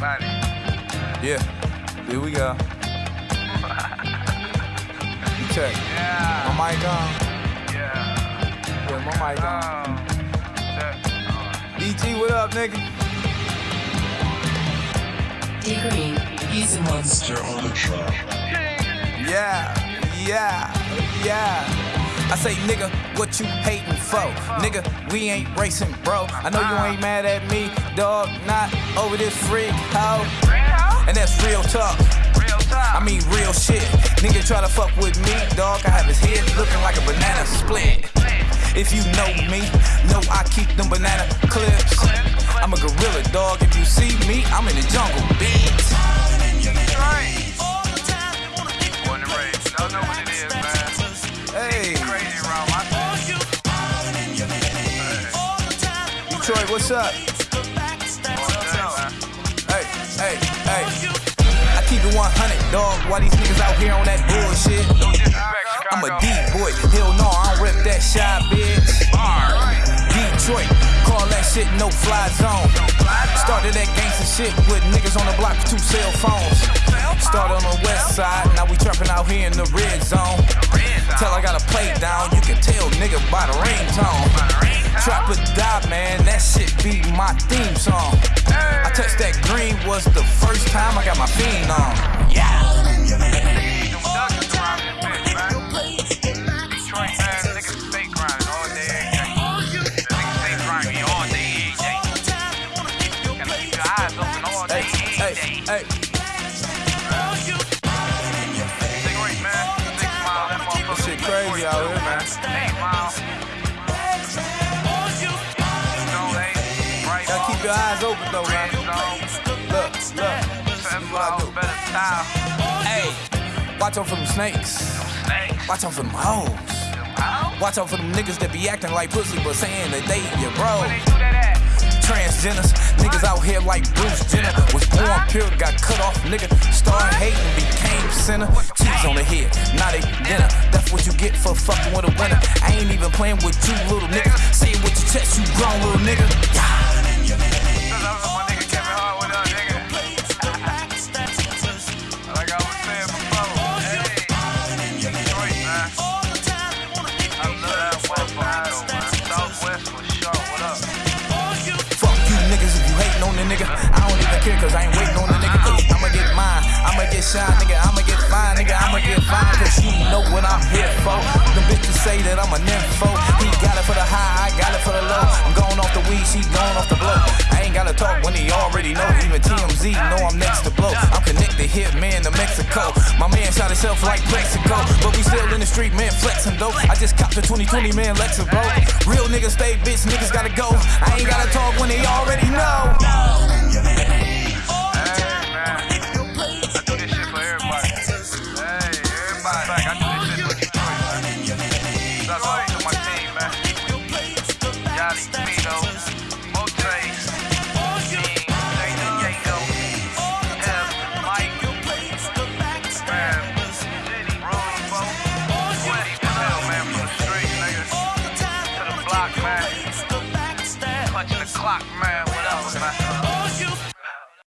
Yeah, here we go. You check. Yeah. My mic on. Yeah. Yeah, my mic on. Oh. DG, what up, nigga? D Green, he's a monster on the track. Yeah, yeah, yeah. I say, nigga, what you hating for? Nigga, we ain't racing, bro. I know you ain't mad at me, dog. Not over this freak hoe. And that's real talk. Real talk. I mean, real shit. Nigga try to fuck with me, dog. I have his head looking like a banana split. If you know me, know I keep them banana clips. I'm a gorilla, dog. If you see me, I'm in the jungle, bitch. Right. Born and raised. Y'all know what it is, man. Hey, Crazy. Detroit, what's up? Keep it 100, dog. Why these niggas out here on that bullshit? No disrespect, Chicago. I'm a D boy. Hell no, I don't rip that shy bitch. Detroit, call that shit no fly zone. Started that gangster shit with niggas on the block with two cell phones. Started on the west side, now we trapping out here in the red zone. Tell I got a play down, you can tell nigga by the ringtone. Trap or die, man, that shit be my theme song. I touched that green was the first time I got my fiend on. This shit crazy out here, man. Gotta keep your eyes open though, man. Look, look. Hey, watch out for them snakes. Snakes. Watch out for them hoes. Watch out for them niggas that be acting like pussy but saying that they your bro. Transgenders, niggas out here like Bruce Jenner. Was born pure, got cut off, nigga. Started hating, became sinner. Cheese on the head, not a dinner. That's what you get for fucking with a winner. I ain't even playing with you little niggas. Say it with your chest, you grown little nigga. Cause I ain't waiting on the nigga. I'ma get mine, I'ma get shine, nigga. I'ma get fine, nigga. I'ma get fine cause you know what I'm here for. Them bitches say that I'm a nympho. He got it for the high, I got it for the low. I'm going off the weed, she going off the blow. I ain't gotta talk when he already know. Even TMZ know I'm next to blow. I'm connected here, man, to Mexico. My man shot himself like Plaxico. But we still in the street, man, flexing though. I just copped the 2020, man, Lexus, bro. Real niggas stay, bitch, niggas gotta go. I ain't gotta talk clock, man.